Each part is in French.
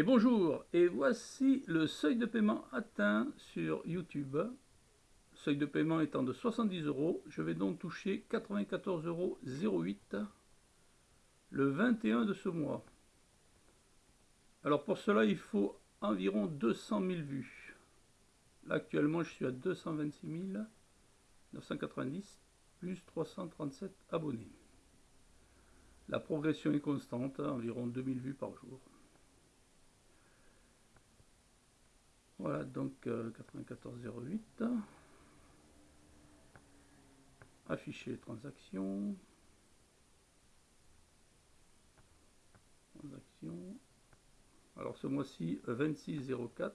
Et bonjour, et voici le seuil de paiement atteint sur YouTube. Seuil de paiement étant de 70 euros, je vais donc toucher 94,08 euros le 21 de ce mois. Alors pour cela, il faut environ 200 000 vues. Là actuellement, je suis à 226 990 plus 337 abonnés. La progression est constante, environ 2000 vues par jour. Voilà, donc 94,08. Euh, Afficher les transactions. Transactions. Alors ce mois-ci, 26,04.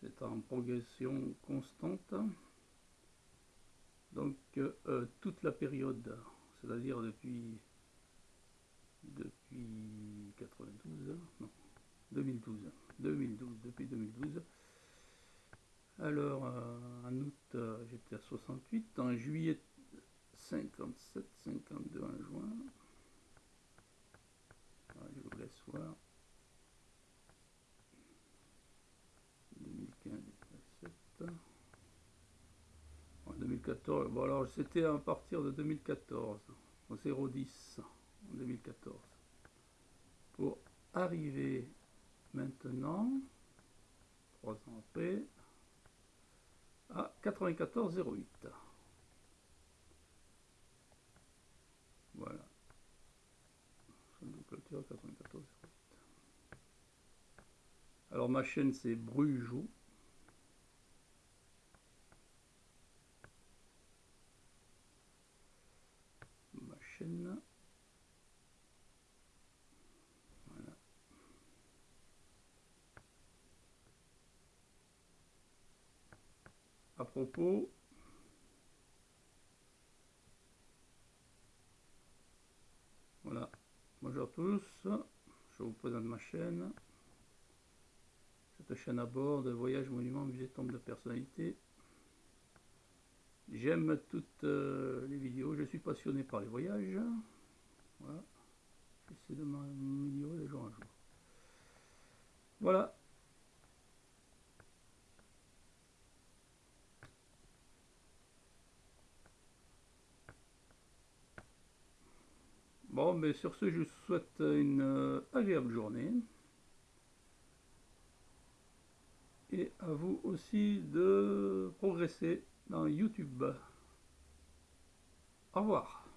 C'est en progression constante. Donc euh, toute la période, c'est-à-dire depuis depuis 92, non, 2012. 2012, depuis 2012. Alors, euh, en août, euh, j'étais à 68. En juillet, 57, 52 en juin. Ah, je vous laisse voir. 2015, 2017. En 2014, bon alors c'était à partir de 2014, au 010 en 2014. Pour arriver maintenant, après, à 94,08. Voilà. Alors ma chaîne c'est Brujou. Ma chaîne propos. Voilà. Bonjour à tous. Je vous présente ma chaîne. Cette chaîne à bord de voyage monument musée tombe de personnalité. J'aime toutes euh, les vidéos. Je suis passionné par les voyages. Voilà Bon, mais sur ce, je vous souhaite une euh, agréable journée. Et à vous aussi de progresser dans YouTube. Au revoir.